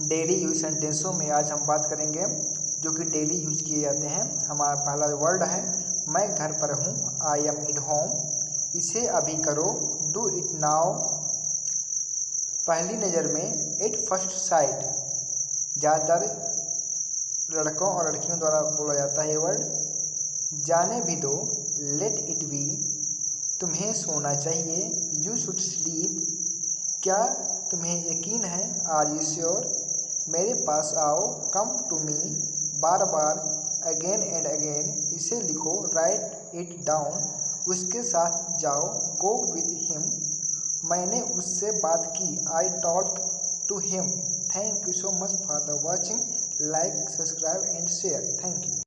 Daily use सेंटेंसों में आज हम बात करेंगे, जो कि डेली यूज़ किए जाते हैं। हमारा पहला वर्ड है, मैं घर पर हूँ आई एम इट होम इसे अभी करो डू इट नाउ पहली नज़र में एट फ़र्स्ट साइट ज़्यादातर लड़कों और लड़कियों द्वारा बोला जाता है ये वर्ड। जाने भी दो लेट इट बी तुम्हें सोना चाहिए। यू शुड स्लीप क्या तुम्हें यकीन है आर यू श्योर? मेरे पास आओ कम टू मी बार बार अगेन एंड अगेन इसे लिखो राइट इट डाउन उसके साथ जाओ गो विथ हिम मैंने उससे बात की I talk to him thank you so much for the watching like subscribe and share thank you